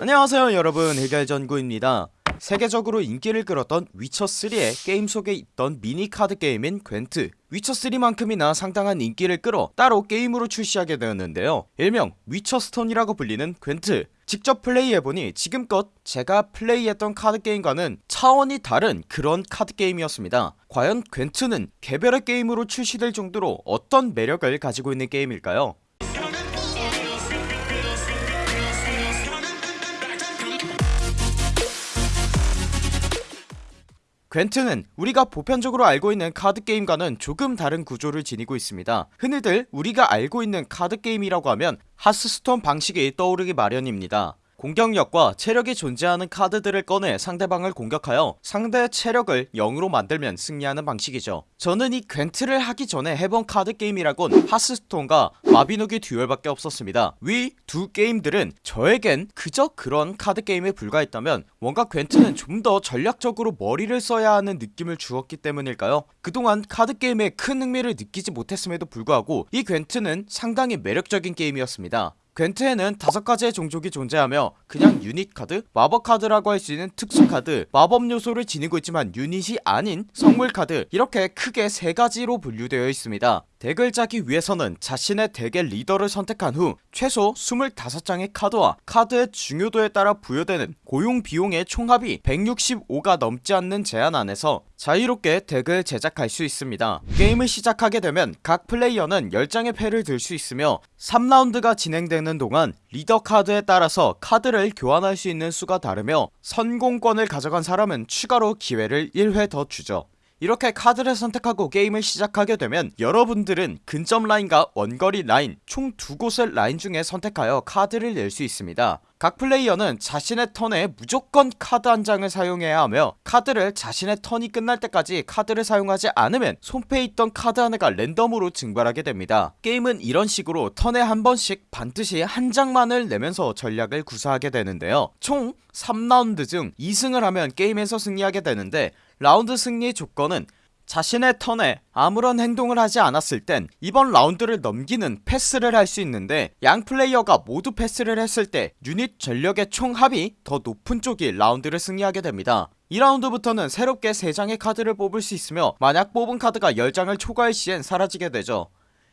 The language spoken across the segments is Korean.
안녕하세요 여러분. 해결전구입니다. 세계적으로 인기를 끌었던 위쳐3의 게임 속에 있던 미니카드 게임인 궨트. 위쳐3만큼이나 상당한 인기를 끌어 따로 게임으로 출시하게 되었는데요. 일명 위쳐스톤이라고 불리는 궨트. 직접 플레이해보니 지금껏 제가 플레이했던 카드게임과는 차원이 다른 그런 카드게임이었습니다. 과연 궨트는 개별의 게임으로 출시될 정도로 어떤 매력을 가지고 있는 게임일까요 궨트는 우리가 보편적으로 알고 있는 카드게임과는 조금 다른 구조를 지니고 있습니다. 흔히들 우리가 알고 있는 카드게임이라고 하면 하스스톤 방식이 떠오르기 마련입니다 공격력과 체력이 존재하는 카드들을 꺼내 상대방을 공격하여 상대의 체력을 0으로 만들면 승리하는 방식이죠. 저는 이 궨트를 하기 전에 해본 카드 게임이라곤 하스스톤과 마비노기 듀얼밖에 없었습니다. 위 두 게임들은 저에겐 그저 그런 카드 게임에 불과했다면 뭔가 궨트는 좀 더 전략적으로 머리를 써야 하는 느낌을 주었기 때문일까요? 그동안 카드 게임에 큰 흥미를 느끼지 못했음에도 불구하고 이 궨트는 상당히 매력적인 게임이었습니다 궨트에는 다섯 가지의 종족이 존재하며 그냥 유닛 카드, 마법 카드라고 할 수 있는 특수 카드, 마법 요소를 지니고 있지만 유닛이 아닌 성물 카드 이렇게 크게 세 가지로 분류되어 있습니다 덱을 짜기 위해서는 자신의 덱의 리더를 선택한 후 최소 25장의 카드와 카드의 중요도에 따라 부여되는 고용 비용의 총합이 165가 넘지 않는 제한 안에서 자유롭게 덱을 제작할 수 있습니다. 게임을 시작하게 되면 각 플레이어는 10장의 패를 들 수 있으며 3라운드가 진행되는 동안 리더 카드에 따라서 카드를 교환할 수 있는 수가 다르며 선공권을 가져간 사람은 추가로 기회를 1회 더 주죠 이렇게 카드를 선택하고 게임을 시작하게 되면 여러분들은 근접 라인과 원거리 라인 총 두 곳의 라인 중에 선택하여 카드를 낼 수 있습니다. 각 플레이어는 자신의 턴에 무조건 카드 한 장을 사용해야 하며 카드를 자신의 턴이 끝날 때까지 카드를 사용하지 않으면 손패에 있던 카드 하나가 랜덤으로 증발하게 됩니다. 게임은 이런 식으로 턴에 한 번씩 반드시 한 장만을 내면서 전략을 구사하게 되는데요. 총 3라운드 중 2승을 하면 게임에서 승리하게 되는데 라운드 승리 조건은 자신의 턴에 아무런 행동을 하지 않았을 땐 이번 라운드를 넘기는 패스를 할 수 있는데 양 플레이어가 모두 패스를 했을 때 유닛 전력의 총합이 더 높은 쪽이 라운드를 승리하게 됩니다. 2라운드부터는 새롭게 3장의 카드를 뽑을 수 있으며 만약 뽑은 카드가 10장을 초과할 시엔 사라지게 되죠.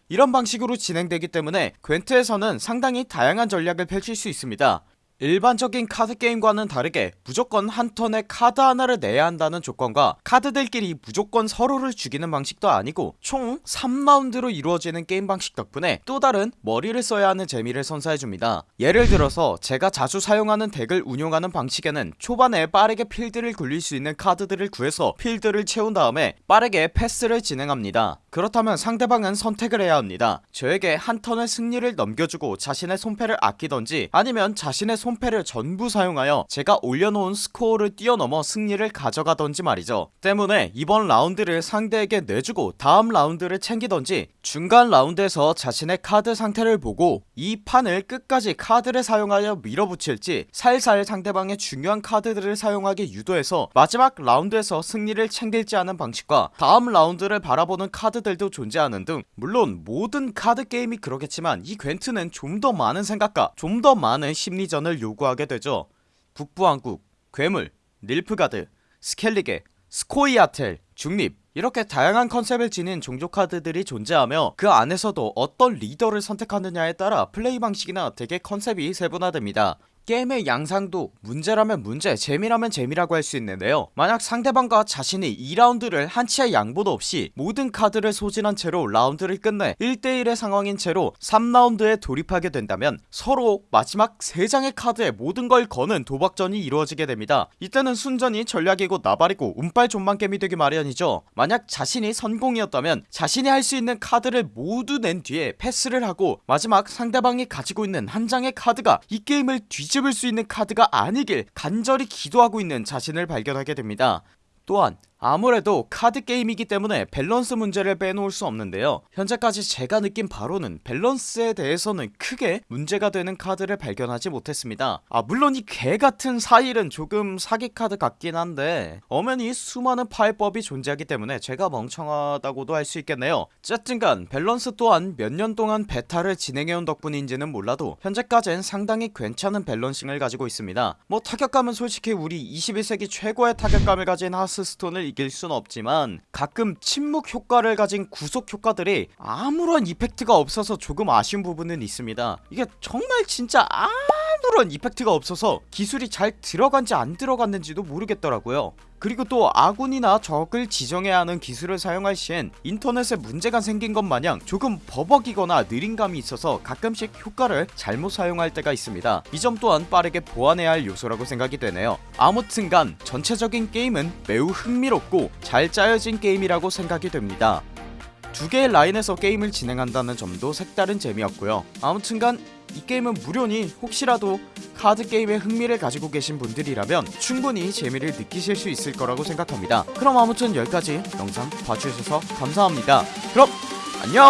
이런 방식으로 진행되기 때문에 궨트에서는 상당히 다양한 전략을 펼칠 수 있습니다 일반적인 카드게임과는 다르게 무조건 한 턴에 카드 하나를 내야 한다는 조건과 카드들끼리 무조건 서로를 죽이는 방식도 아니고 총 3라운드로 이루어지는 게임 방식 덕분에 또 다른 머리를 써야 하는 재미를 선사해줍니다. 예를 들어서 제가 자주 사용하는 덱을 운용하는 방식에는 초반에 빠르게 필드를 굴릴 수 있는 카드들을 구해서 필드를 채운 다음에 빠르게 패스를 진행합니다. 그렇다면 상대방은 선택을 해야 합니다. 저에게 한 턴의 승리를 넘겨주고 자신의 손패를 아끼던지 아니면 자신의 손 패를 전부 사용하여 제가 올려놓은 스코어를 뛰어넘어 승리를 가져가던지 말이죠. 때문에 이번 라운드를 상대에게 내주고 다음 라운드를 챙기던지 중간 라운드에서 자신의 카드 상태를 보고 이 판을 끝까지 카드를 사용하여 밀어붙일지 살살 상대방의 중요한 카드들을 사용하게 유도해서 마지막 라운드에서 승리를 챙길지 하는 방식과 다음 라운드를 바라보는 카드들도 존재하는 등 물론 모든 카드 게임이 그렇겠지만 이 궨트는 좀 더 많은 생각과 좀 더 많은 심리전을 요구하게 되죠. 북부왕국, 괴물, 닐프가드, 스켈리게, 스코이아텔, 중립 이렇게 다양한 컨셉을 지닌 종족 카드들이 존재하며 그 안에서도 어떤 리더를 선택하느냐에 따라 플레이 방식이나 덱의 컨셉이 세분화됩니다 게임의 양상도 문제라면 문제 재미라면 재미라고 할 수 있는데요. 만약 상대방과 자신이 2라운드를 한치의 양보도 없이 모든 카드를 소진한 채로 라운드를 끝내 1대1의 상황인 채로 3라운드에 돌입하게 된다면 서로 마지막 3장의 카드에 모든 걸 거는 도박전이 이루어지게 됩니다. 이때는 순전히 전략이고 나발이고 운빨 존망겜이 되기 마련이죠. 만약 자신이 선공이었다면 자신이 할 수 있는 카드를 모두 낸 뒤에 패스를 하고 마지막 상대방이 가지고 있는 한 장의 카드가 이 게임을 뒤집 을 수 있는 카드가 아니길 간절히 기도하고 있는 자신을 발견하게 됩니다. 또한 아무래도 카드 게임이기 때문에 밸런스 문제를 빼놓을 수 없는데요. 현재까지 제가 느낀 바로는 밸런스에 대해서는 크게 문제가 되는 카드를 발견하지 못했습니다. 아 물론 이 개같은 사일은 조금 사기 카드 같긴 한데 엄연히 수많은 파해법이 존재하기 때문에 제가 멍청하다고도 할 수 있겠네요. 어쨌든간 밸런스 또한 몇 년 동안 베타를 진행해온 덕분인지는 몰라도 현재까지는 상당히 괜찮은 밸런싱을 가지고 있습니다. 뭐 타격감은 솔직히 우리 21세기 최고의 타격감을 가진 하스스톤을 이길 순 없지만 가끔 침묵 효과를 가진 구속 효과들이 아무런 이펙트가 없어서 조금 아쉬운 부분은 있습니다. 이게 정말 진짜 아 무런 이펙트가 없어서 기술이 잘 들어간지 안 들어갔는지도 모르겠더라고요. 그리고 또 아군이나 적을 지정해야 하는 기술을 사용할 시엔 인터넷에 문제가 생긴 것 마냥 조금 버벅이거나 느린 감이 있어서 가끔씩 효과를 잘못 사용할 때가 있습니다. 이 점 또한 빠르게 보완해야 할 요소라고 생각이 되네요. 아무튼간 전체적인 게임은 매우 흥미롭고 잘 짜여진 게임이라고 생각이 됩니다 두 개의 라인에서 게임을 진행한다는 점도 색다른 재미였고요. 아무튼간 이 게임은 무료니 혹시라도 카드 게임에 흥미를 가지고 계신 분들이라면 충분히 재미를 느끼실 수 있을 거라고 생각합니다. 그럼 아무튼 여기까지 영상 봐주셔서 감사합니다. 그럼 안녕